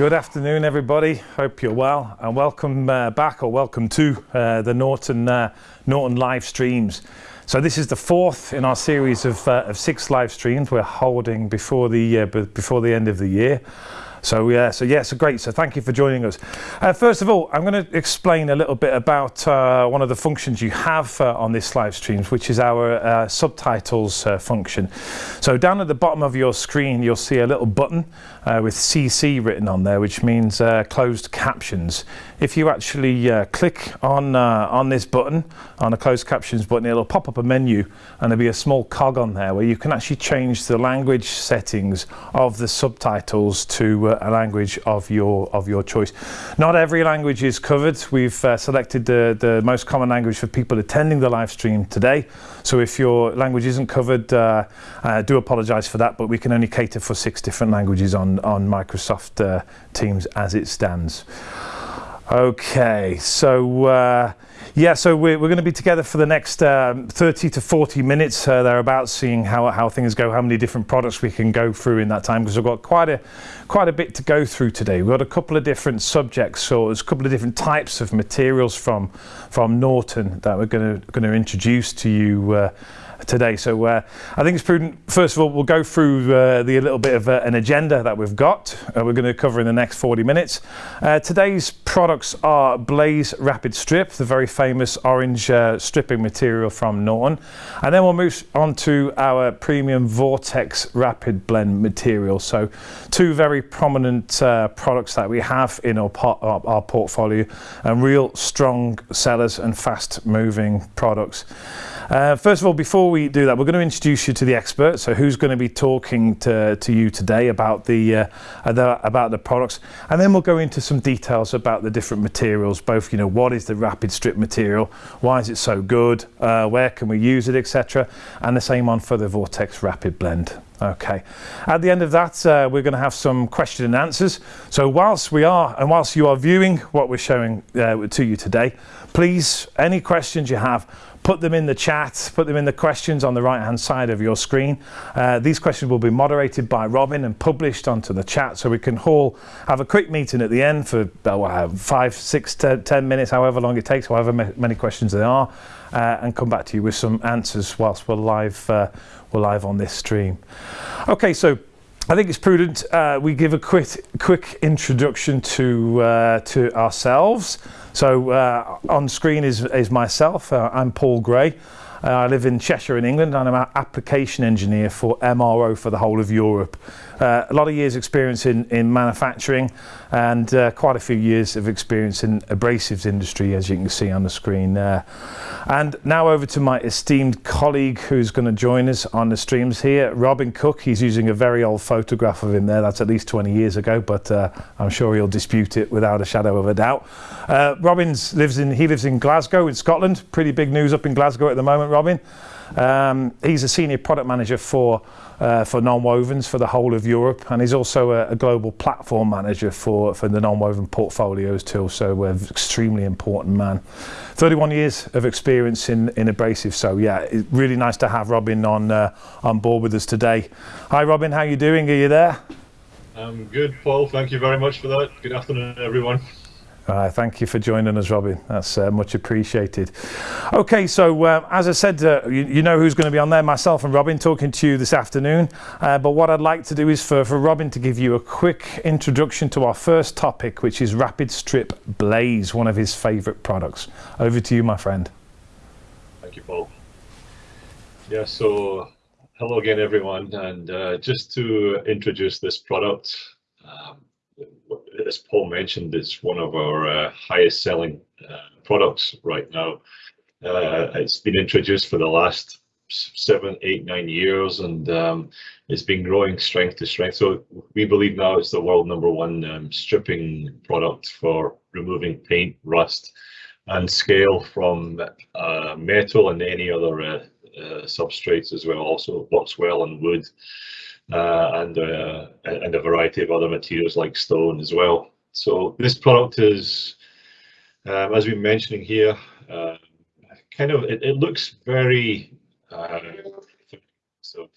Good afternoon, everybody. Hope you're well, and welcome uh, back or welcome to uh, the Norton uh, Norton live streams. So this is the fourth in our series of, uh, of six live streams we're holding before the uh, before the end of the year. So yeah, so yeah, so great. So thank you for joining us. Uh, first of all, I'm going to explain a little bit about uh, one of the functions you have uh, on this live streams, which is our uh, subtitles uh, function. So down at the bottom of your screen, you'll see a little button uh, with CC written on there, which means closed captions. If you actually click on on this button, on a closed captions button, it'll pop up a menu, and there'll be a small cog on there where you can actually change the language settings of the subtitles to a language of your of your choice. Not every language is covered. We've uh, selected the, the most common language for people attending the live stream today. So if your language isn't covered, uh, uh, do apologize for that, but we can only cater for six different languages on, on Microsoft uh, Teams as it stands. Okay, so uh, yeah, so we're, we're going to be together for the next um, 30 to 40 minutes uh, thereabouts, seeing how, how things go, how many different products we can go through in that time, because we've got quite a quite a bit to go through today. We've got a couple of different subjects, so there's a couple of different types of materials from from Norton that we're going to going to introduce to you. Uh, today. So uh, I think it's prudent. First of all, we'll go through uh, the little bit of uh, an agenda that we've got. Uh, we're going to cover in the next 40 minutes. Uh, today's products are Blaze Rapid Strip, the very famous orange uh, stripping material from Norton, and then we'll move on to our premium Vortex Rapid Blend material. So two very prominent products that we have in our, our, our portfolio, and real strong sellers and fast moving products. Uh, first of all, before we do that, we're going to introduce you to the expert. So, who's going to be talking to, to you today about the, uh, about the products, and then we'll go into some details about the different materials. Both, you know, what is the rapid strip material? Why is it so good? Uh, where can we use it, etc. And the same on for the Vortex Rapid Blend. Okay. At the end of that, uh, we're going to have some question and answers. So whilst we are, and whilst you are viewing what we're showing uh, to you today, please, any questions you have, put them in the chat, put them in the questions on the right hand side of your screen. Uh, these questions will be moderated by Robin and published onto the chat so we can all have a quick meeting at the end for uh, five, six, ten, ten minutes, however long it takes, however many questions there are, uh, and come back to you with some answers whilst we're live, uh, we're live on this stream. Okay, so I think it's prudent uh, we give a quick, quick introduction to, uh, to ourselves. So uh, on screen is, is myself. Uh, I'm Paul Gray. Uh, I live in Cheshire in England and I'm an application engineer for MRO for the whole of Europe. Uh, a lot of years experience in, in manufacturing and uh, quite a few years of experience in abrasives industry as you can see on the screen there. And now over to my esteemed colleague who's going to join us on the streams here, Robin Cook. He's using a very old photograph of him there. That's at least 20 years ago, but uh, I'm sure he'll dispute it without a shadow of a doubt. Uh, Robin's lives in, he lives in Glasgow in Scotland. Pretty big news up in Glasgow at the moment, Robin. Um, he's a senior product manager for uh, for non-wovens for the whole of Europe, and he's also a, a global platform manager for for the non-woven portfolios too. So, an extremely important man. 31 years of experience in in abrasive. So, yeah, it's really nice to have Robin on uh, on board with us today. Hi, Robin. How you doing? Are you there? I'm good, Paul. Thank you very much for that. Good afternoon, everyone. Uh, thank you for joining us, Robin. That's uh, much appreciated. Okay, so uh, as I said, uh, you, you, know who's going to be on there, myself and Robin, talking to you this afternoon. Uh, but what I'd like to do is for, for Robin to give you a quick introduction to our first topic, which is Rapid Strip Blaze, one of his favourite products. Over to you, my friend. Thank you, Paul. Yeah, so hello again, everyone. And uh, just to introduce this product, um, as Paul mentioned, it's one of our uh, highest selling uh, products right now. Uh, it's been introduced for the last seven, eight, nine years, and um, it's been growing strength to strength. So we believe now it's the world number one um, stripping product for removing paint, rust, and scale from metal and any other substrates as well. Also works well on wood and, uh, and a variety of other materials like stone as well. So this product is, um, as we're mentioning here, uh, kind of, it, it looks very, uh, so,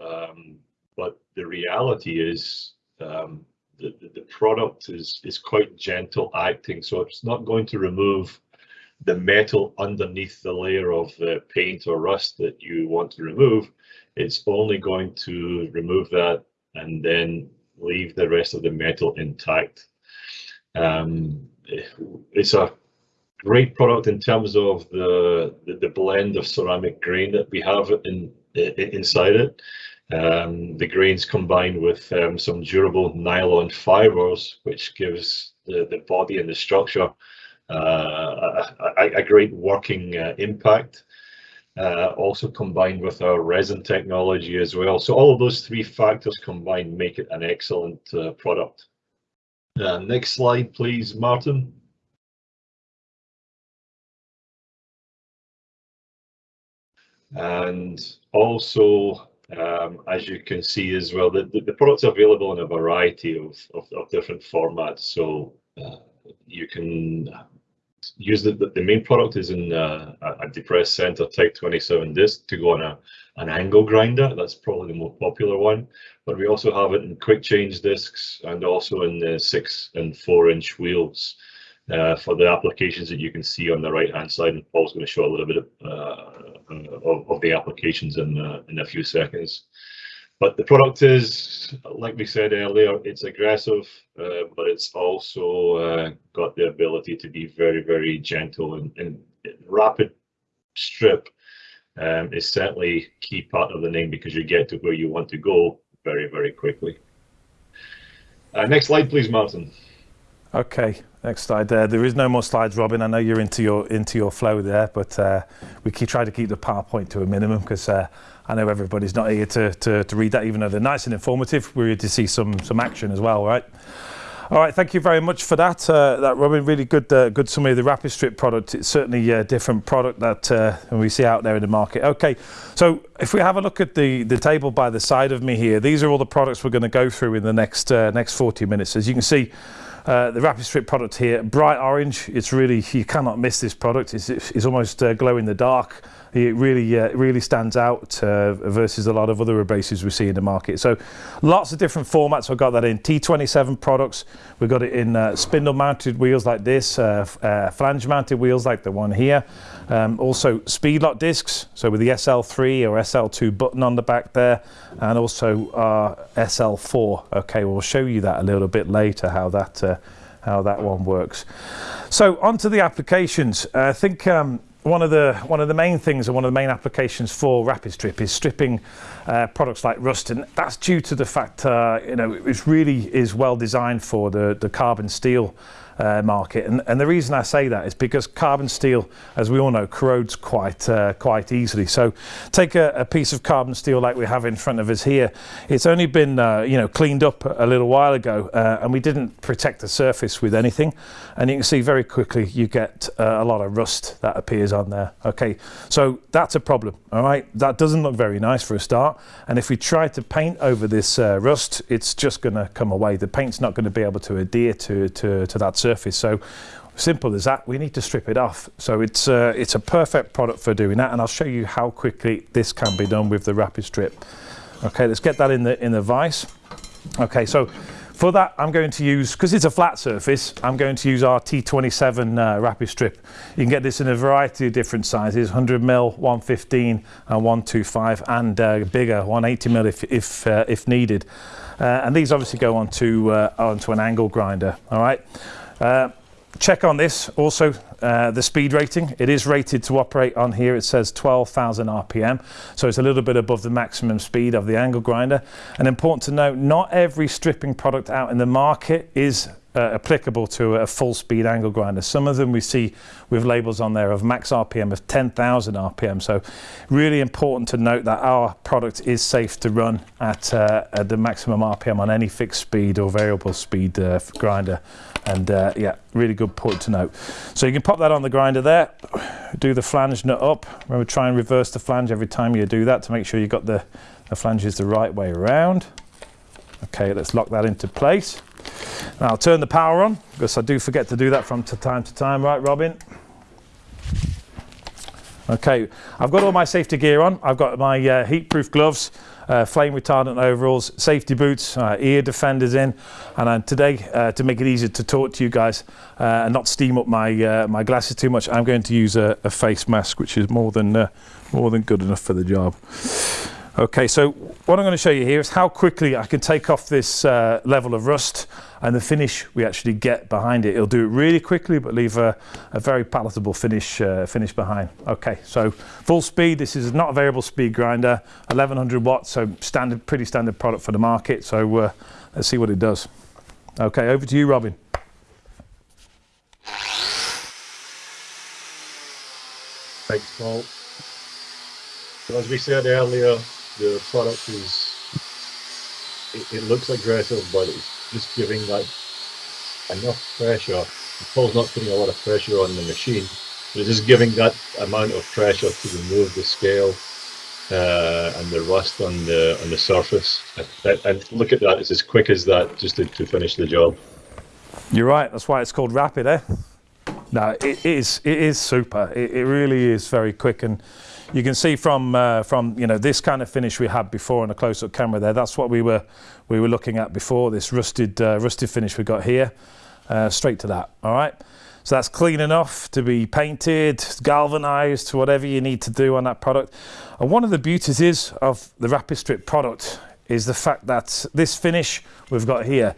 um, but the reality is um, the, the product is, is quite gentle acting, so it's not going to remove the metal underneath the layer of the paint or rust that you want to remove. It's only going to remove that and then leave the rest of the metal intact. Um, it's a great product in terms of the, the, the blend of ceramic grain that we have in, in inside it. Um, the grains combined with um, some durable nylon fibers, which gives the, the body and the structure uh, a, a, great working uh, impact. Uh, also combined with our resin technology as well. So all of those three factors combined make it an excellent uh, product. Uh, next slide, please, Martin. And also, um, as you can see as well, the, product's available in a variety of, different formats. So uh, you can use the, the main product is in uh, a depressed center type 27 disc to go on a, an angle grinder. That's probably the more popular one. But we also have it in quick change discs and also in the six and four inch wheels uh, for the applications that you can see on the right hand side. And Paul's going to show a little bit of, uh, of, of, the applications in, uh, in a few seconds. But the product is, like we said earlier, it's aggressive, uh, but it's also uh, got the ability to be very, very gentle and, and rapid strip um, is certainly key part of the name because you get to where you want to go very, very quickly. Uh, next slide, please, Martin. Okay, next slide there. There is no more slides, Robin. I know you're into your into your flow there, but uh, we keep try to keep the PowerPoint to a minimum because uh, I know everybody's not here to, to, to, read that, even though they're nice and informative. We're here to see some some action as well, right? All right, thank you very much for that. Uh, that Robin, really good uh, good summary of the Rapid Strip product. It's certainly a different product that uh, we see out there in the market. Okay, so if we have a look at the the table by the side of me here, these are all the products we're going to go through in the next uh, next 40 minutes. As you can see. Uh, the Rapid Strip product here, bright orange. It's really, you cannot miss this product. It's, it's almost uh, glow in the dark. It really, uh, really stands out uh, versus a lot of other abrasives we see in the market. So lots of different formats. We've got that in T27 products. We've got it in uh, spindle mounted wheels like this, flange mounted wheels like the one here. Um, also speed lock discs, so with the SL3 or SL2 button on the back there, and also our SL4. Okay, we'll show you that a little bit later, how that uh, how that one works. So onto the applications. I think um, one of the one of the main things and one of the main applications for rapid strip is stripping uh, products like rust and that's due to the fact uh, you know it really is well designed for the the carbon steel uh, market. And, and the reason I say that is because carbon steel, as we all know, corrodes quite uh, quite easily. So take a, a, piece of carbon steel like we have in front of us here. It's only been uh, you know cleaned up a little while ago, uh, and we didn't protect the surface with anything. And you can see very quickly you get uh, a lot of rust that appears on there. Okay, so that's a problem. All right, that doesn't look very nice for a start. And if we try to paint over this uh, rust, it's just going to come away. The paint's not going to be able to adhere to to, to that surface surface. So simple as that, we need to strip it off. So it's, uh, it's a perfect product for doing that. And I'll show you how quickly this can be done with the rapid strip. Okay, let's get that in the, in the vise. Okay, so for that, I'm going to use, because it's a flat surface, I'm going to use our T27 uh, rapid strip. You can get this in a variety of different sizes, 100 mil, 115 and 125 and uh, bigger, 180 mil if, if, uh, if needed. Uh, and these obviously go onto, uh, onto an angle grinder, all right? Uh, check on this also uh, the speed rating. It is rated to operate on here. It says 12,000 rpm so it's a little bit above the maximum speed of the angle grinder. And important to note not every stripping product out in the market is uh, applicable to a full speed angle grinder. Some of them we see with labels on there of max RPM of 10,000 RPM. So really important to note that our product is safe to run at, uh, at the maximum RPM on any fixed speed or variable speed uh, grinder. And uh, yeah, really good point to note. So you can pop that on the grinder there, do the flange nut up. Remember, try and reverse the flange every time you do that to make sure you got the, the flanges the right way around. Okay, let's lock that into place. Now I'll turn the power on because I do forget to do that from time to time, right Robin? Okay, I've got all my safety gear on. I've got my uh, heat-proof gloves, uh, flame retardant overalls, safety boots, uh, ear defenders in, and today, uh, to make it easier to talk to you guys uh, and not steam up my uh, my glasses too much, I'm going to use a, a face mask, which is more than more than good enough for the job. Okay, so what I'm going to show you here is how quickly I can take off this uh, level of rust and the finish we actually get behind it. It'll do it really quickly, but leave a, a very palatable finish uh, finish behind. Okay, so full speed. This is not a variable speed grinder, 1100 watts, so standard, pretty standard product for the market. So uh, let's see what it does. Okay, over to you, Robin. Thanks, Paul. As we said earlier, the product is it, it, looks aggressive, but it's just giving like enough pressure. Paul's not putting a lot of pressure on the machine, but it's just giving that amount of pressure to remove the scale uh, and the rust on the on the surface. And, and, look at that; it's as quick as that just to, to finish the job. You're right. That's why it's called rapid, eh? No, it is. It is super. It, it really is very quick and you can see from uh, from you know this kind of finish we had before on a close-up camera there. That's what we were we were looking at before. This rusted uh, rusted finish we got here. Uh, straight to that. All right. So that's clean enough to be painted, galvanized, whatever you need to do on that product. And one of the beauties is of the Rapid Strip product is the fact that this finish we've got here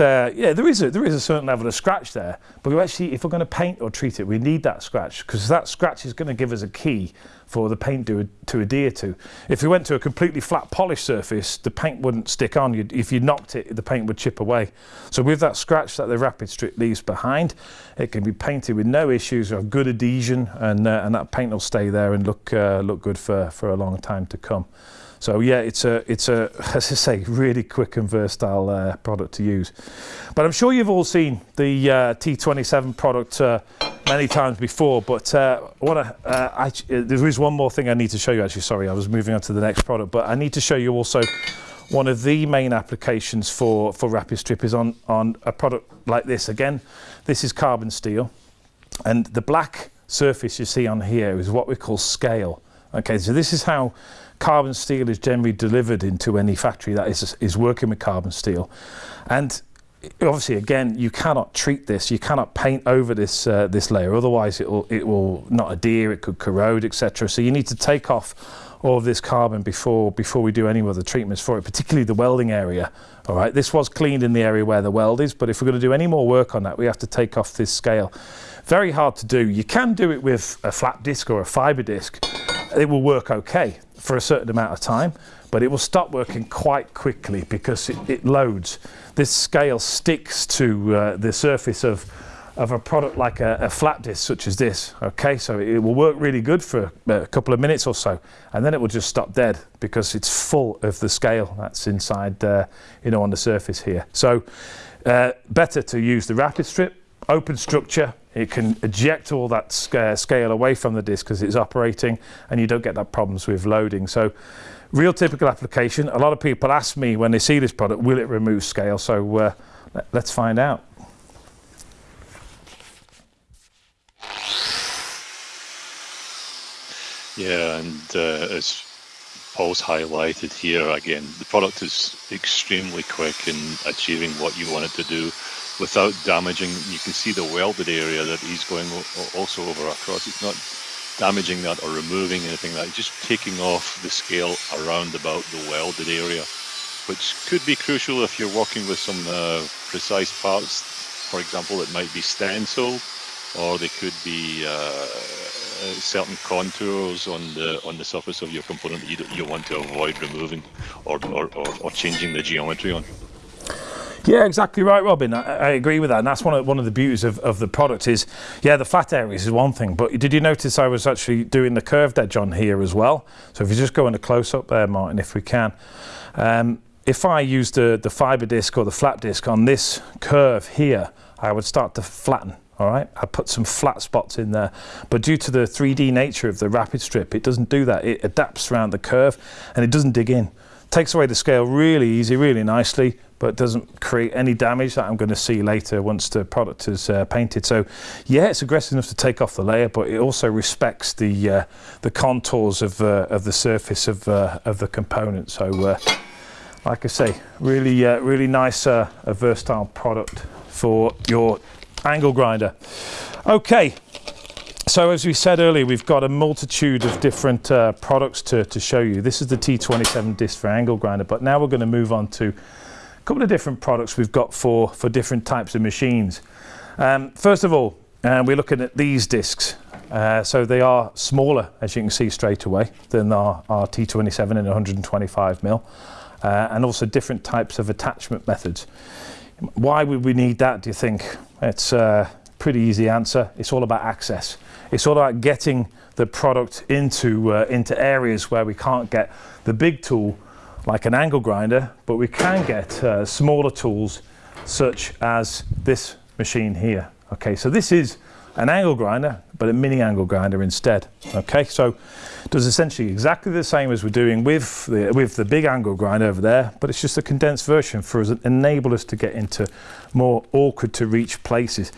uh, yeah, there is a there is a certain level of scratch there, but we actually, if we're going to paint or treat it, we need that scratch because that scratch is going to give us a key for the paint to, to adhere to. If we went to a completely flat polished surface, the paint wouldn't stick on. You'd, if you knocked it, the paint would chip away. So with that scratch that the Rapid Strip leaves behind, it can be painted with no issues of good adhesion, and uh, and that paint will stay there and look uh, look good for for a long time to come. So yeah, it's a, it's a, as I say, really quick and versatile uh, product to use. But I'm sure you've all seen the uh, T27 product uh, many times before, but uh, I, uh, I, there is one more thing I need to show you actually, sorry, I was moving on to the next product, but I need to show you also one of the main applications for, for Rapid Strip is on, on a product like this. Again, this is carbon steel, and the black surface you see on here is what we call scale. Okay, so this is how carbon steel is generally delivered into any factory that is, is working with carbon steel. And obviously, again, you cannot treat this, you cannot paint over this, uh, this layer, otherwise it will, it will not adhere, it could corrode, etc. So you need to take off all of this carbon before, before we do any other treatments for it, particularly the welding area. All right, this was cleaned in the area where the weld is, but if we're going to do any more work on that, we have to take off this scale. Very hard to do. You can do it with a flat disc or a fiber disc. It will work okay for a certain amount of time, but it will stop working quite quickly because it, it loads. This scale sticks to uh, the surface of, of a product like a, a, flat disc such as this. Okay, so it will work really good for a couple of minutes or so, and then it will just stop dead because it's full of the scale that's inside, uh, you know, on the surface here. So uh, better to use the rapid strip, open structure, it can eject all that scale away from the disk because it's operating and you don't get that problems with loading. So real typical application. A lot of people ask me when they see this product, will it remove scale? So uh, let's find out. Yeah, and uh, as Paul's highlighted here again, the product is extremely quick in achieving what you want it to do without damaging. You can see the welded area that he's going also over across. It's not damaging that or removing anything like that. Just taking off the scale around about the welded area, which could be crucial if you're working with some uh, precise parts. For example, it might be stencil, or they could be uh, certain contours on the on the surface of your component that you, you want to avoid removing or, or, or, or changing the geometry on. Yeah, exactly right, Robin. I, I, agree with that, and that's one of one of the beauties of, of the product is, yeah, the flat areas is one thing, but did you notice I was actually doing the curved edge on here as well? So if you just go in a close up there, Martin, if we can. Um, if I use the, the fiber disc or the flat disc on this curve here, I would start to flatten all right I put some flat spots in there but due to the 3D nature of the rapid strip it doesn't do that it adapts around the curve and it doesn't dig in takes away the scale really easy, really nicely, but doesn't create any damage that I'm going to see later once the product is uh, painted. So yeah, it's aggressive enough to take off the layer, but it also respects the uh, the contours of, uh, of the surface of, uh, of the component. So uh, like I say, really, uh, really nice, a versatile product for your angle grinder. Okay, so as we said earlier, we've got a multitude of different uh, products to, to show you. This is the T27 disc for angle grinder, but now we're going to move on to a couple of different products we've got for, for different types of machines. Um, first of all, uh, we're looking at these discs. Uh, so they are smaller, as you can see straight away, than our, our T27 in 125 mil, uh, and also different types of attachment methods. Why would we need that, do you think? It's a pretty easy answer. It's all about access. It's all about getting the product into, uh, into areas where we can't get the big tool like an angle grinder, but we can get uh, smaller tools such as this machine here. Okay, so this is an angle grinder, but a mini angle grinder instead. Okay, so does essentially exactly the same as we're doing with the, with the big angle grinder over there, but it's just a condensed version for us, enable us to get into more awkward to reach places,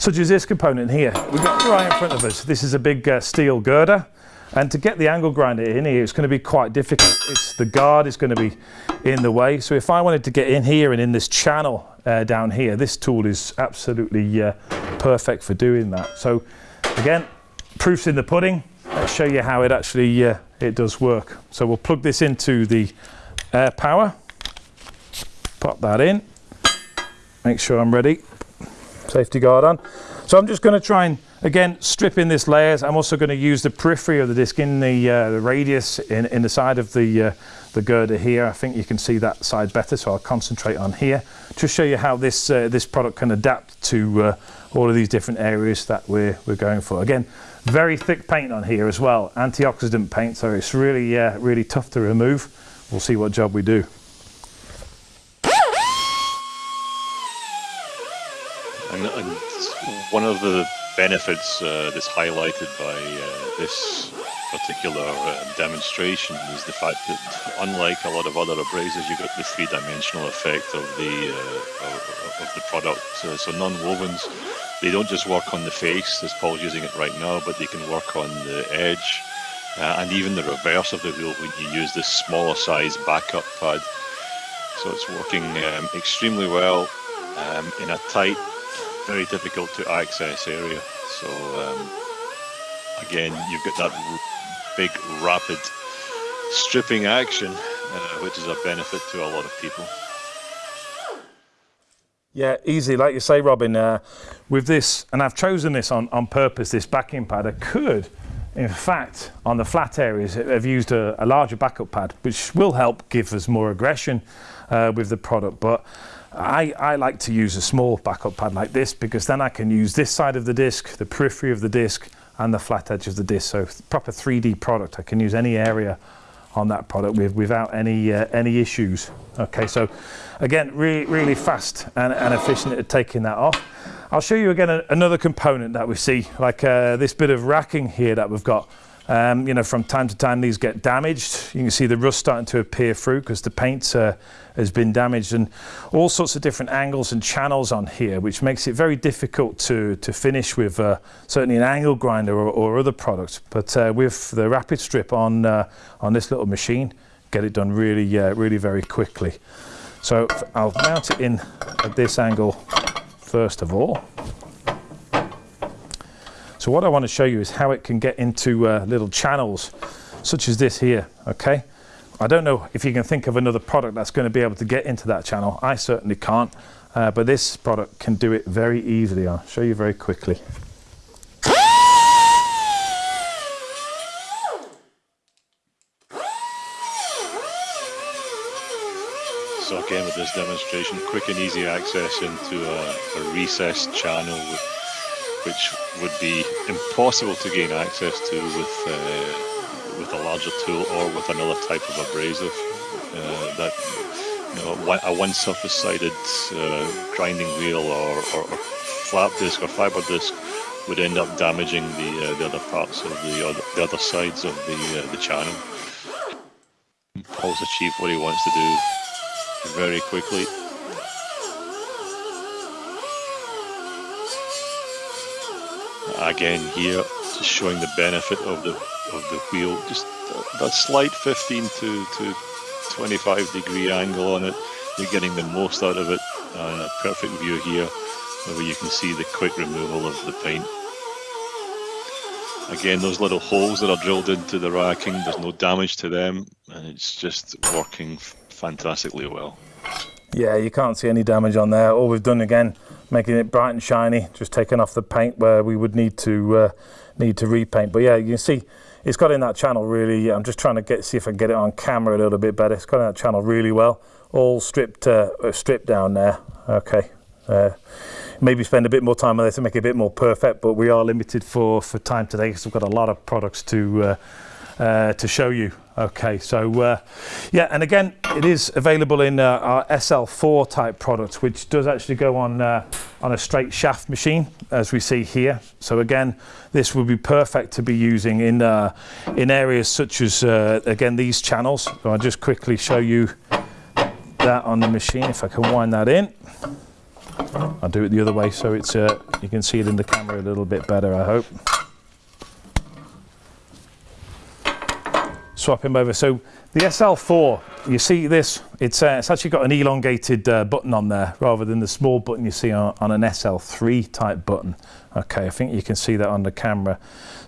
such as this component here. We've got right in front of us. This is a big uh, steel girder. And to get the angle grinder in here, it's going to be quite difficult. It's the guard is going to be in the way. So if I wanted to get in here and in this channel uh, down here, this tool is absolutely uh, perfect for doing that. So again, proofs in the pudding. Let's show you how it actually uh, it does work. So we'll plug this into the air power. Pop that in. Make sure I'm ready. Safety guard on. So I'm just going to try and Again, strip in this layers. I'm also going to use the periphery of the disc in the, uh, the radius in, in the side of the, uh, the girder here. I think you can see that side better, so I'll concentrate on here to show you how this, uh, this product can adapt to uh, all of these different areas that we're, we're going for. Again, very thick paint on here as well, antioxidant paint, so it's really, uh, really tough to remove. We'll see what job we do. Of the benefits uh, that's highlighted by uh, this particular uh, demonstration is the fact that unlike a lot of other abrasives, you've got the three-dimensional effect of the uh, of, of, the product. Uh, so non-wovens, they don't just work on the face, as Paul's using it right now, but they can work on the edge uh, and even the reverse of the wheel when you use this smaller size backup pad. So it's working um, extremely well um, in a tight very difficult to access area. So um, again, you've got that big rapid stripping action, uh, which is a benefit to a lot of people. Yeah, easy. Like you say, Robin, uh, with this, and I've chosen this on, on purpose, this backing pad, I could, in fact, on the flat areas, have used a, a larger backup pad, which will help give us more aggression uh, with the product. But I, I like to use a small backup pad like this because then I can use this side of the disc, the periphery of the disc, and the flat edge of the disc. So proper 3D product. I can use any area on that product with, without any uh, any issues. Okay, so again, really really fast and, and efficient at taking that off. I'll show you again a, another component that we see, like uh, this bit of racking here that we've got. Um, you know, from time to time these get damaged. You can see the rust starting to appear through because the paint uh, has been damaged and all sorts of different angles and channels on here, which makes it very difficult to, to finish with uh, certainly an angle grinder or, or other products. But uh, with the rapid strip on, uh, on this little machine, get it done really, uh, really very quickly. So I'll mount it in at this angle first of all. So what I want to show you is how it can get into uh, little channels such as this here, okay? I don't know if you can think of another product that's going to be able to get into that channel. I certainly can't, uh, but this product can do it very easily. I'll show you very quickly. So again with this demonstration, quick and easy access into a, a recessed channel which would be impossible to gain access to with uh, with a larger tool or with another type of abrasive. Uh, that you know, a one surface-sided uh, grinding wheel or, or, or, flat disc or fiber disc would end up damaging the uh, the other parts of the other, the other sides of the uh, the channel. Paul's achieved what he wants to do very quickly. Again here, just showing the benefit of the of the wheel, just that slight 15 to, to 25 degree angle on it. You're getting the most out of it. And a perfect view here where you can see the quick removal of the paint. Again, those little holes that are drilled into the racking, there's no damage to them, and it's just working fantastically well. Yeah, you can't see any damage on there. All we've done again, making it bright and shiny, just taking off the paint where we would need to uh, need to repaint. But yeah, you can see it's got in that channel really. I'm just trying to get see if I can get it on camera a little bit better. It's got in that channel really well. All stripped uh, stripped down there. Okay. Uh, maybe spend a bit more time on this to make it a bit more perfect, but we are limited for for time today because we've got a lot of products to uh, to show you. Okay, so uh, yeah, and again, it is available in uh, our SL4 type product, which does actually go on uh, on a straight shaft machine, as we see here. So again, this would be perfect to be using in uh, in areas such as uh, again these channels. So I'll just quickly show you that on the machine if I can wind that in. I'll do it the other way so it's you can see it in the camera a little bit better. I hope. Swap him over. So the SL4, you see this, it's, uh, it's actually got an elongated uh, button on there rather than the small button you see on, on, an SL3 type button. Okay, I think you can see that on the camera.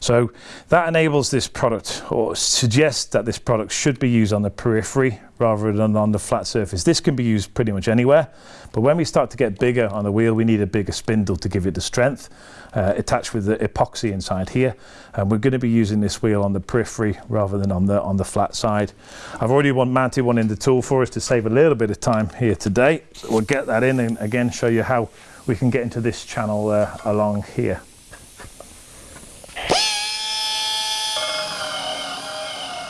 So that enables this product or suggests that this product should be used on the periphery rather than on the flat surface. This can be used pretty much anywhere, but when we start to get bigger on the wheel, we need a bigger spindle to give it the strength uh, attached with the epoxy inside here. And we're going to be using this wheel on the periphery rather than on the on the flat side. I've already one, mounted one in the tool for us to save a little bit of time here today. We'll get that in and again show you how we can get into this channel uh, along here.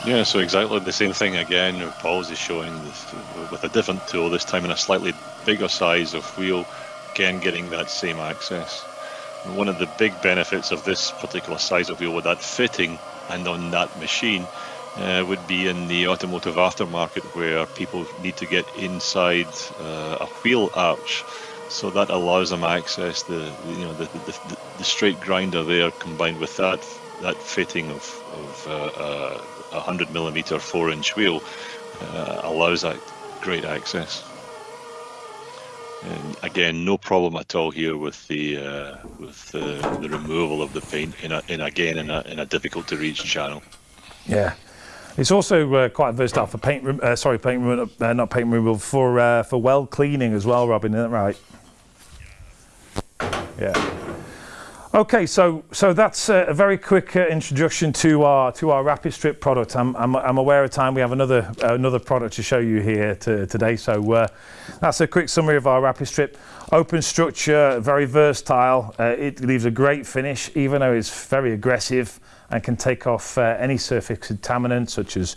Yeah, so exactly the same thing again. Paul's is showing this, with a different tool, this time in a slightly bigger size of wheel, again getting that same access. One of the big benefits of this particular size of wheel with that fitting and on that machine uh, would be in the automotive aftermarket where people need to get inside uh, a wheel arch. So that allows them access the you know the, the, the straight grinder there combined with that that fitting of, of uh, a 100 millimeter 4 inch wheel uh, allows that great access. And again, no problem at all here with the uh, with the, the removal of the paint in, a, in again in a, in a difficult to reach channel. Yeah, it's also uh, quite versatile for paint. Uh, sorry, paint removal, uh, not paint removal for uh, for well cleaning as well. Robin, isn't that right? Yeah. Okay, so so that's a very quick uh, introduction to our to our Rapid Strip product. I'm, I'm, I'm aware of time. We have another uh, another product to show you here to, today. So uh, that's a quick summary of our Rapid Strip. Open structure, very versatile. Uh, it leaves a great finish, even though it's very aggressive and can take off uh, any surface contaminants such as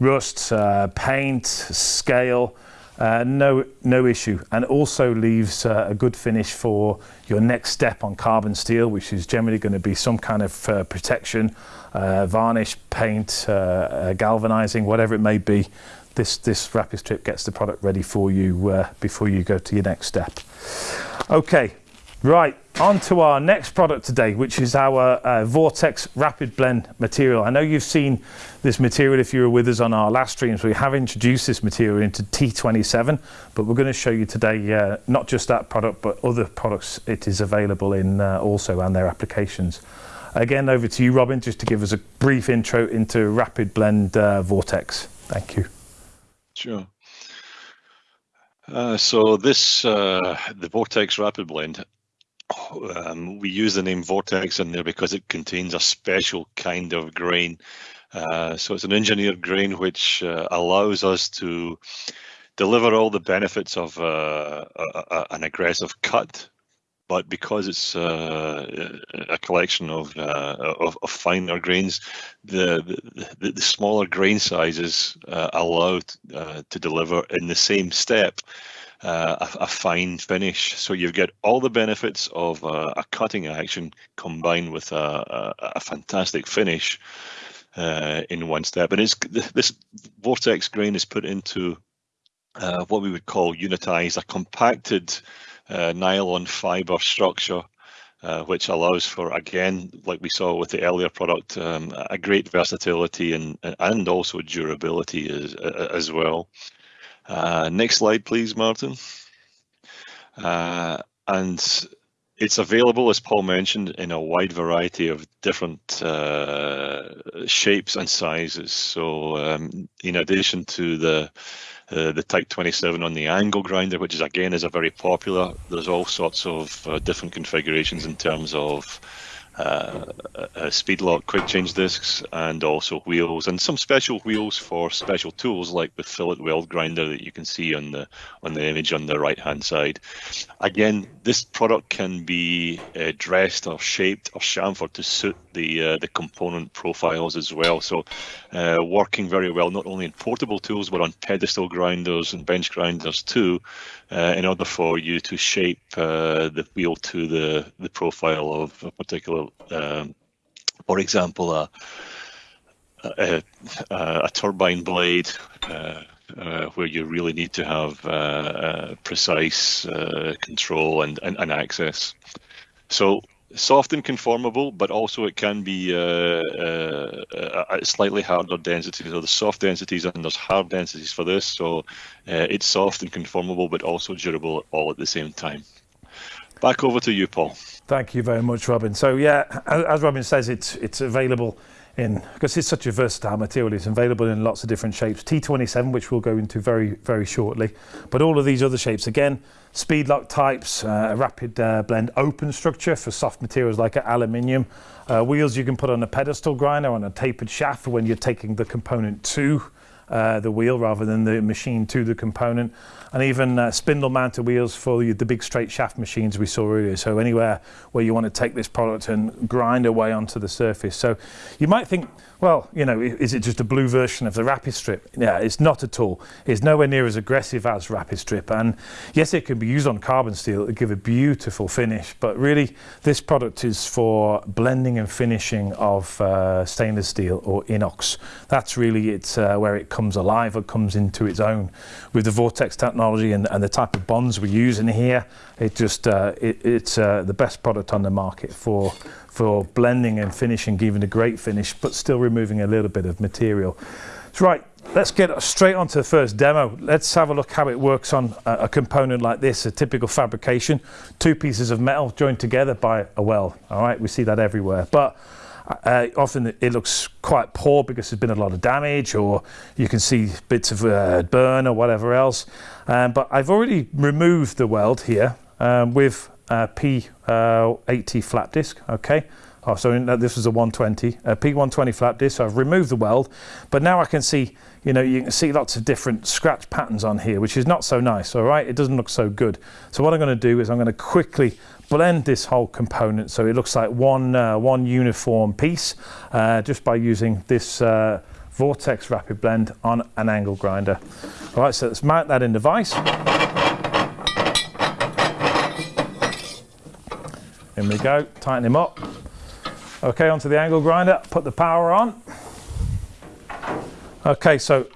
rust, uh, paint, scale. Uh, no, no issue, and also leaves uh, a good finish for your next step on carbon steel, which is generally going to be some kind of uh, protection, uh, varnish, paint, uh, uh, galvanizing, whatever it may be. This this rapid strip gets the product ready for you before you go to your next step. Okay, Right, on to our next product today, which is our uh, Vortex Rapid Blend material. I know you've seen this material if you were with us on our last streams. We have introduced this material into T27, but we're going to show you today uh, not just that product, but other products it is available in uh, also and their applications. Again, over to you, Robin, just to give us a brief intro into Rapid Blend uh, Vortex. Thank you. Sure. Uh, so this, uh, the Vortex Rapid Blend, um, we use the name Vortex in there because it contains a special kind of grain. Uh, so it's an engineered grain which uh, allows us to deliver all the benefits of uh, a, a, an aggressive cut, but because it's uh, a collection of, uh, of, of finer grains, the, the, the smaller grain sizes uh, allow to deliver in the same step uh, a, a, fine finish. So you get all the benefits of uh, a cutting action combined with a, a, a fantastic finish. uh, in one step. And it's this vortex grain is put into uh, what we would call unitized, a compacted uh, nylon fiber structure, uh, which allows for, again, like we saw with the earlier product, um, a great versatility and, and also durability as, as well. Uh, next slide, please, Martin. Uh, and it's available, as Paul mentioned, in a wide variety of different uh, shapes and sizes. So, um, in addition to the uh, the Type 27 on the angle grinder, which is again is a very popular. There's all sorts of uh, different configurations in terms of uh, uh, speed lock quick change discs and also wheels and some special wheels for special tools like the fillet weld grinder that you can see on the on the image on the right hand side. Again this product can be uh, dressed or shaped or chamfered to suit the uh, the component profiles as well. So uh, working very well not only in portable tools but on pedestal grinders and bench grinders too uh, in order for you to shape the wheel to the the profile of a particular um, for example, a, a, a turbine blade uh, uh, where you really need to have uh, uh precise uh, control and, and, and, access. So soft and conformable, but also it can be uh, uh, uh slightly harder densities. So there's soft densities and there's hard densities for this. So uh, it's soft and conformable, but also durable all at the same time. Back over to you, Paul. Thank you very much, Robin. So yeah, as Robin says, it's it's available in because it's such a versatile material. It's available in lots of different shapes. T27, which we'll go into very very shortly, but all of these other shapes again, speed lock types, uh, rapid uh, blend open structure for soft materials like aluminium. Uh, wheels you can put on a pedestal grinder on a tapered shaft when you're taking the component to uh, the wheel rather than the machine to the component and even uh, spindle mounted wheels for the, the big straight shaft machines we saw earlier. So anywhere where you want to take this product and grind away onto the surface. So you might think, well, you know, is it just a blue version of the Rapid Strip? Yeah, it's not at all. It's nowhere near as aggressive as Rapid Strip. And yes, it can be used on carbon steel to give a beautiful finish, but really this product is for blending and finishing of uh, stainless steel or inox. That's really it's uh, where it comes alive or comes into its own. With the Vortex technology and, and the type of bonds we use in here, it just uh, it, it's uh, the best product on the market for for blending and finishing, giving a great finish, but still removing a little bit of material. So right, let's get straight on to the first demo. Let's have a look how it works on a, a component like this, a typical fabrication. Two pieces of metal joined together by a weld. All right, we see that everywhere. But uh, often it looks quite poor because there's been a lot of damage or you can see bits of uh, burn or whatever else. Um, but I've already removed the weld here um, with uh, P80 flap disc, okay? Oh, so this was a 120, a P120 flap disc. So I've removed the weld, but now I can see, you know, you can see lots of different scratch patterns on here, which is not so nice, all right? It doesn't look so good. So what I'm gonna do is I'm gonna quickly blend this whole component so it looks like one, uh, one uniform piece uh, just by using this uh, Vortex Rapid Blend on an angle grinder. All right, so let's mount that in the vise. In we go, tighten him up. Okay, onto the angle grinder, put the power on. Okay, so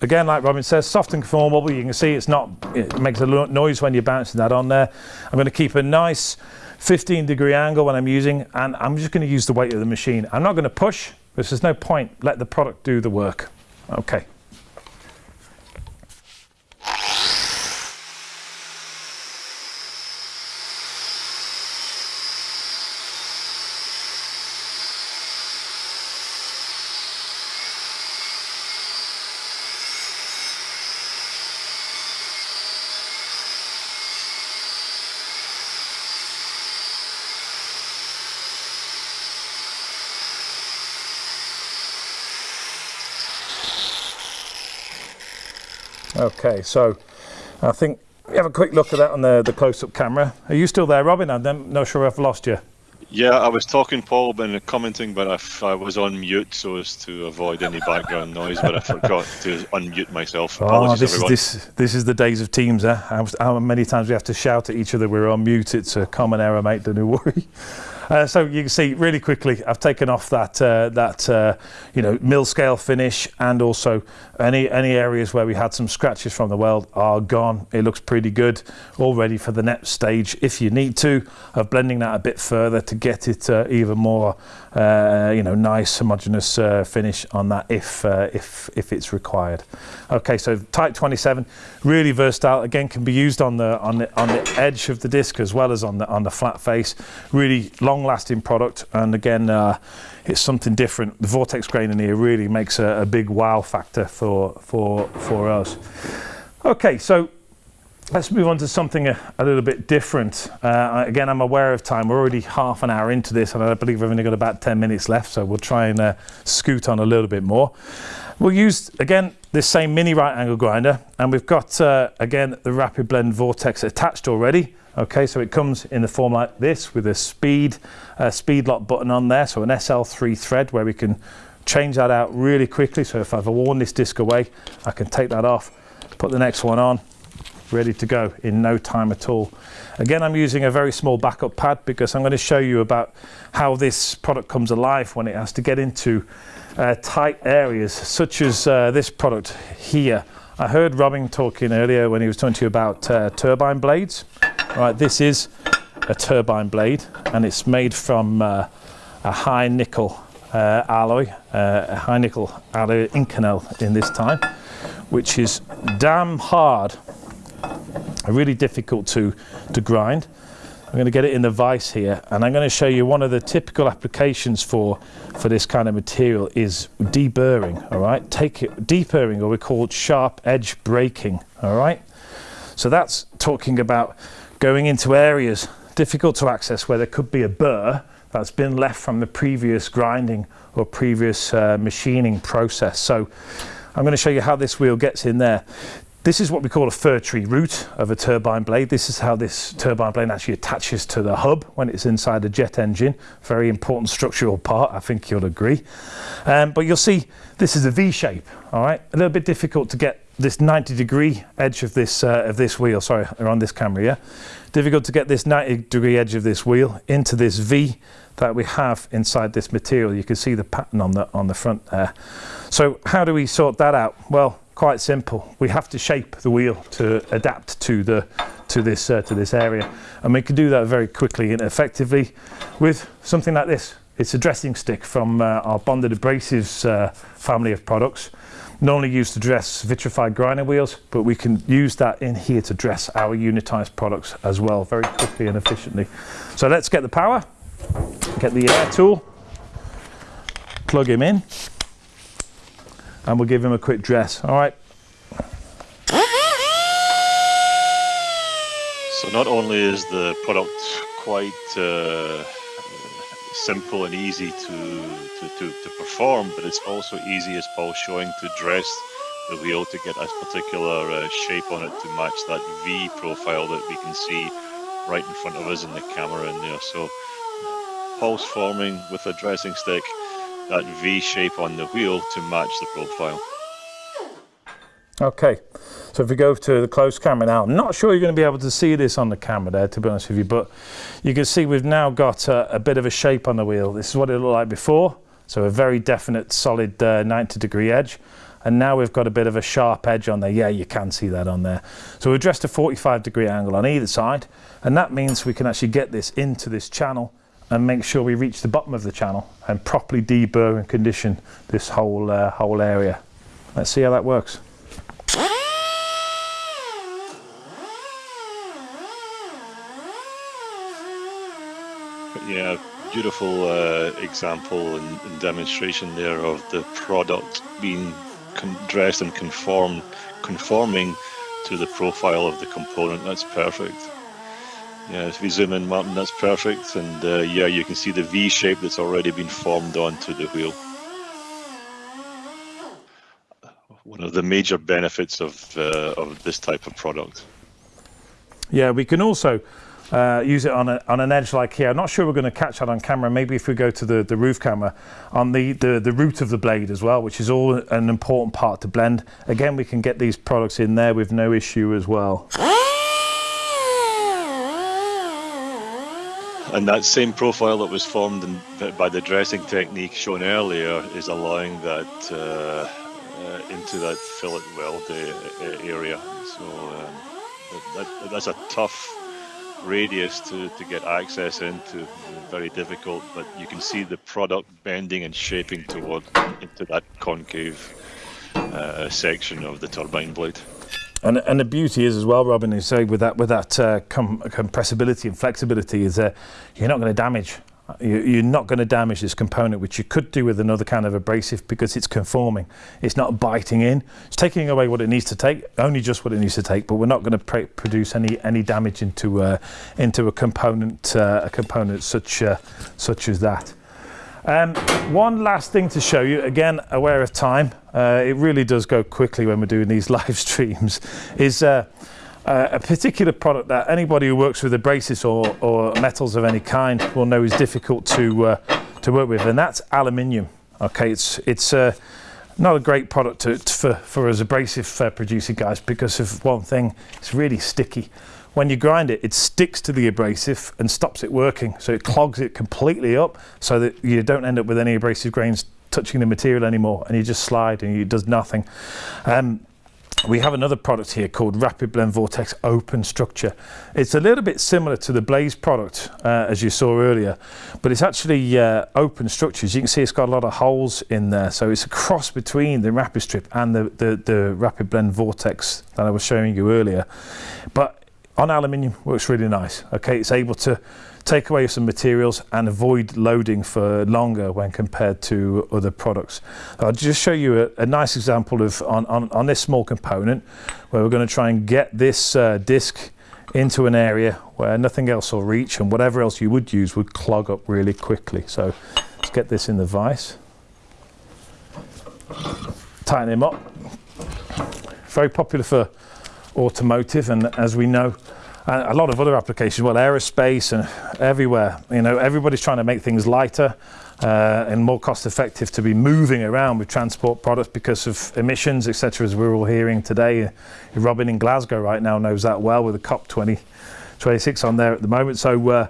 again, like Robin says, soft and conformable. You can see it's not, it makes a noise when you're bouncing that on there. I'm going to keep a nice 15 degree angle when I'm using, and I'm just going to use the weight of the machine. I'm not going to push, there's no point. Let the product do the work. Okay. Okay, so I think we have a quick look at that on the, the close-up camera. Are you still there, Robin? I'm not sure I've lost you. Yeah, I was talking, Paul, and commenting, but I, I was on mute so as to avoid any background noise, but I forgot to unmute myself. Oh, Apologies, oh, this everyone. is this this is the days of Teams, eh? How, how, many times we have to shout at each other we're on mute? It's a common error, mate. Don't worry. Uh, so you can see really quickly, I've taken off that uh, that uh, you know mill scale finish, and also any any areas where we had some scratches from the weld are gone. It looks pretty good, all ready for the next stage if you need to of blending that a bit further to get it uh, even more uh, you know nice homogeneous uh, finish on that if if if it's required. Okay, so Type 27, really versatile. Again, can be used on the on the on the edge of the disc as well as on the on the flat face. Really long-lasting product, and again, uh, it's something different. The vortex grain in here really makes a, a big wow factor for for for us. Okay, so let's move on to something a, a little bit different. Uh, again, I'm aware of time. We're already half an hour into this, and I believe we've only got about 10 minutes left, so we'll try and uh, scoot on a little bit more. We'll use, again, this same mini right angle grinder, and we've got, uh, again, the Rapid Blend Vortex attached already. Okay, so it comes in the form like this with a speed, uh, speed lock button on there, so an SL3 thread where we can change that out really quickly. So if I've worn this disc away, I can take that off, put the next one on, ready to go in no time at all. Again, I'm using a very small backup pad because I'm going to show you about how this product comes alive when it has to get into uh, tight areas such as uh, this product here. I heard Robin talking earlier when he was talking to you about uh, turbine blades. Right, this is a turbine blade and it's made from uh, a high nickel uh, alloy, uh, a high nickel alloy Inconel in this time, which is damn hard, really difficult to, to grind. I'm going to get it in the vise here and I'm going to show you one of the typical applications for for this kind of material is deburring all right take it deburring or we call it sharp edge breaking all right so that's talking about going into areas difficult to access where there could be a burr that's been left from the previous grinding or previous uh, machining process. So I'm going to show you how this wheel gets in there this is what we call a fir tree root of a turbine blade. This is how this turbine blade actually attaches to the hub when it's inside a jet engine. Very important structural part, I think you'll agree. Um, but you'll see this is a V shape, all right? A little bit difficult to get this 90 degree edge of this, uh, of this wheel, sorry, on this camera, yeah? Difficult to get this 90 degree edge of this wheel into this V that we have inside this material. You can see the pattern on the, on the front there. So how do we sort that out? Well, quite simple. We have to shape the wheel to adapt to the to this uh, to this area, and we can do that very quickly and effectively with something like this. It's a dressing stick from uh, our bonded abrasives uh, family of products. Normally used to dress vitrified grinder wheels, but we can use that in here to dress our unitized products as well, very quickly and efficiently. So let's get the power, get the air tool, plug him in and we'll give him a quick dress. All right. So not only is the product quite uh, simple and easy to, to, to, to, perform, but it's also easy, as Paul's showing, to dress the wheel to get a particular uh, shape on it to match that V profile that we can see right in front of us in the camera in there. So Paul's forming with a dressing stick that V shape on the wheel to match the profile. Okay, so if we go to the close camera now, I'm not sure you're going to be able to see this on the camera there, to be honest with you, but you can see we've now got a, a bit of a shape on the wheel. This is what it looked like before, so a very definite solid uh, 90 degree edge. And now we've got a bit of a sharp edge on there. Yeah, you can see that on there. So we've dressed a 45 degree angle on either side, and that means we can actually get this into this channel and make sure we reach the bottom of the channel and properly deburr and condition this whole uh, whole area. Let's see how that works. Yeah, beautiful uh, example and, and, demonstration there of the product being dressed and conformed, conforming to the profile of the component. That's perfect. Yeah, if we zoom in, Martin, that's perfect. And uh, yeah, you can see the V shape that's already been formed onto the wheel. One of the major benefits of, uh, of this type of product. Yeah, we can also uh, use it on, a, on an edge like here. I'm not sure we're going to catch that on camera. Maybe if we go to the, the roof camera, on the, the, the root of the blade as well, which is all an important part to blend. Again, we can get these products in there with no issue as well. And that same profile that was formed in, by the dressing technique shown earlier is allowing that uh, uh, into that fillet weld area. So um, that, that's a tough radius to, to get access into. Very difficult, but you can see the product bending and shaping toward into that concave uh, section of the turbine blade. And, and the beauty is as well, Robin, is say with that with that uh, com compressibility and flexibility is that you're not going to damage. You're not going to damage this component, which you could do with another kind of abrasive because it's conforming. It's not biting in. It's taking away what it needs to take, only just what it needs to take. But we're not going to produce any any damage into uh, into a component uh, a component such uh, such as that. Um, one last thing to show you, again, aware of time, uh, it really does go quickly when we're doing these live streams, is uh, uh, a particular product that anybody who works with abrasives or, or metals of any kind will know is difficult to, uh, to work with, and that's aluminium. Okay, it's, it's uh, not a great product to, to, for, for us abrasive uh, producing guys because of one thing, it's really sticky when you grind it, it sticks to the abrasive and stops it working. So it clogs it completely up so that you don't end up with any abrasive grains touching the material anymore and you just slide and it does nothing. Um, we have another product here called Rapid Blend Vortex Open Structure. It's a little bit similar to the Blaze product, uh, as you saw earlier, but it's actually uh, open structures. You can see it's got a lot of holes in there, so it's a cross between the Rapid Strip and the, the, the Rapid Blend Vortex that I was showing you earlier. But on aluminium works really nice. Okay, it's able to take away some materials and avoid loading for longer when compared to other products. I'll just show you a, a nice example of on, on, on, this small component where we're going to try and get this uh, disc into an area where nothing else will reach and whatever else you would use would clog up really quickly. So let's get this in the vise. Tighten him up. Very popular for automotive, and as we know, a lot of other applications, well, aerospace and everywhere. You know, everybody's trying to make things lighter uh, and more cost effective to be moving around with transport products because of emissions, etc. As we're all hearing today, Robin in Glasgow right now knows that well with the COP 20, 26 on there at the moment. So uh,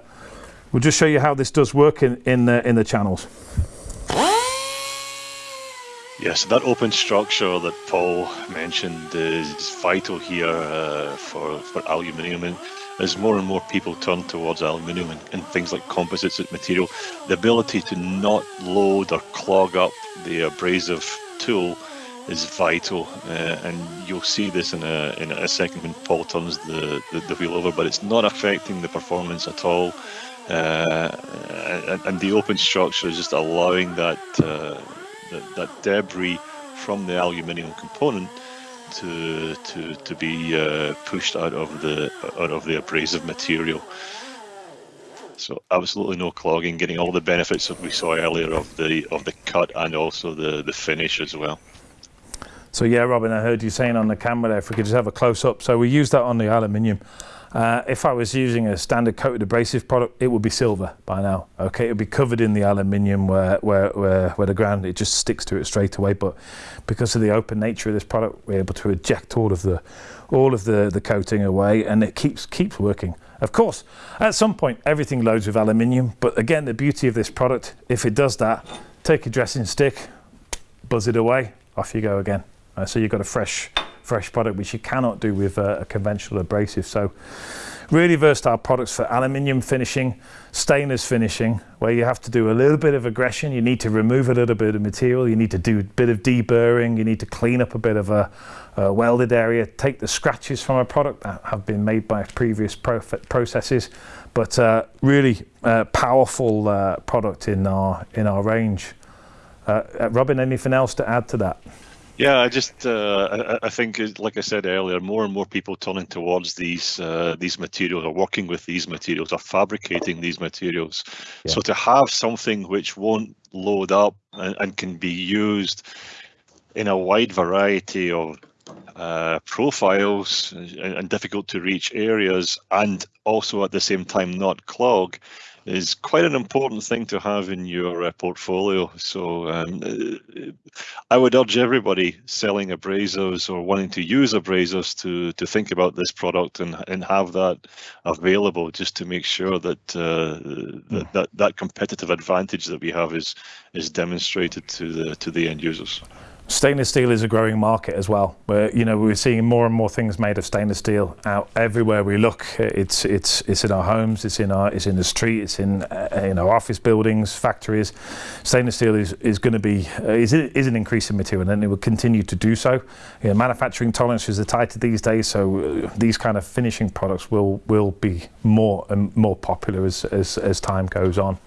we'll just show you how this does work in in the, in the channels. Yes, that open structure that Paul mentioned is vital here uh, for, for aluminium. And as more and more people turn towards aluminium and, and, things like composites as material, the ability to not load or clog up the abrasive tool is vital. Uh, and you'll see this in a, in a second when Paul turns the, the, the wheel over, but it's not affecting the performance at all. Uh, and, and, the open structure is just allowing that uh, that, that debris from the aluminium component to to to be uh, pushed out of the out of the abrasive material. So absolutely no clogging, getting all the benefits that we saw earlier of the of the cut and also the the finish as well. So yeah, Robin, I heard you saying on the camera there, if we could just have a close up. So we use that on the aluminium. Uh, if I was using a standard coated abrasive product, it would be silver by now. Okay, it would be covered in the aluminium where, where, where, where the ground, it just sticks to it straight away. But because of the open nature of this product, we're able to eject all of the, all of the, the coating away and it keeps, keeps working. Of course, at some point, everything loads with aluminium. But again, the beauty of this product, if it does that, take a dressing stick, buzz it away, off you go again. Uh, so you've got a fresh fresh product, which you cannot do with a, a conventional abrasive. So really versatile products for aluminium finishing, stainless finishing, where you have to do a little bit of aggression. You need to remove a little bit of material. You need to do a bit of deburring. You need to clean up a bit of a, a welded area, take the scratches from a product that have been made by previous processes. But uh, really uh, powerful uh, product in our in our range. Uh, uh, Robin, anything else to add to that? Yeah, I just uh, I, I, think, like I said earlier, more and more people turning towards these uh, these materials, or working with these materials, or fabricating these materials. Yeah. So to have something which won't load up and, and can be used in a wide variety of uh, profiles and, and, difficult to reach areas, and also at the same time not clog, is quite an important thing to have in your uh, portfolio. So um, uh, I would urge everybody selling abrasives or wanting to use abrasives to to think about this product and and have that available just to make sure that uh, that, that that competitive advantage that we have is is demonstrated to the to the end users. Stainless steel is a growing market as well. Where you know we're seeing more and more things made of stainless steel out everywhere we look. It's it's it's in our homes, it's in our it's in the street, it's in uh, in office buildings, factories. Stainless steel is is going to be uh, is is an increasing material, and it will continue to do so. You know, manufacturing tolerances are tighter these days, so uh, these kind of finishing products will will be more and more popular as as, as time goes on.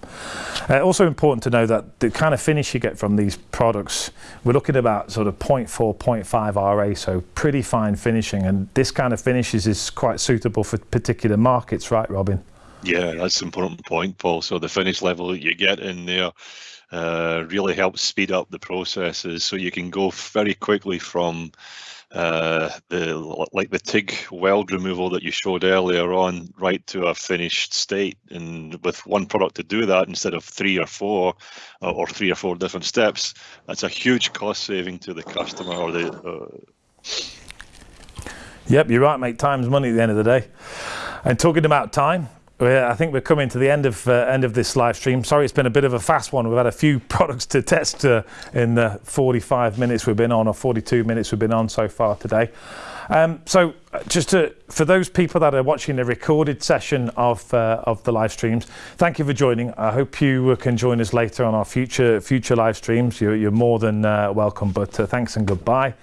Uh, also important to know that the kind of finish you get from these products, we're looking about about sort of 0.4, 0.5 RA, so pretty fine finishing. And this kind of finishes is quite suitable for particular markets, right, Robin? Yeah, that's an important point, Paul. So the finish level that you get in there uh, really helps speed up the processes. So you can go very quickly from uh, the like the TIG weld removal that you showed earlier on right to a finished state. And with one product to do that instead of three or four uh, or three or four different steps that's a huge cost saving to the customer or the uh... yep you're right mate. Time's money at the end of the day. And talking about time I think we're coming to the end of uh, end of this live stream. Sorry, it's been a bit of a fast one. We've had a few products to test uh, in the 45 minutes we've been on, or 42 minutes we've been on so far today. Um, so, uh, just to, for those people that are watching the recorded session of uh, of the live streams, thank you for joining. I hope you uh, can join us later on our future future live streams. You're, you're more than uh, welcome. But thanks and goodbye.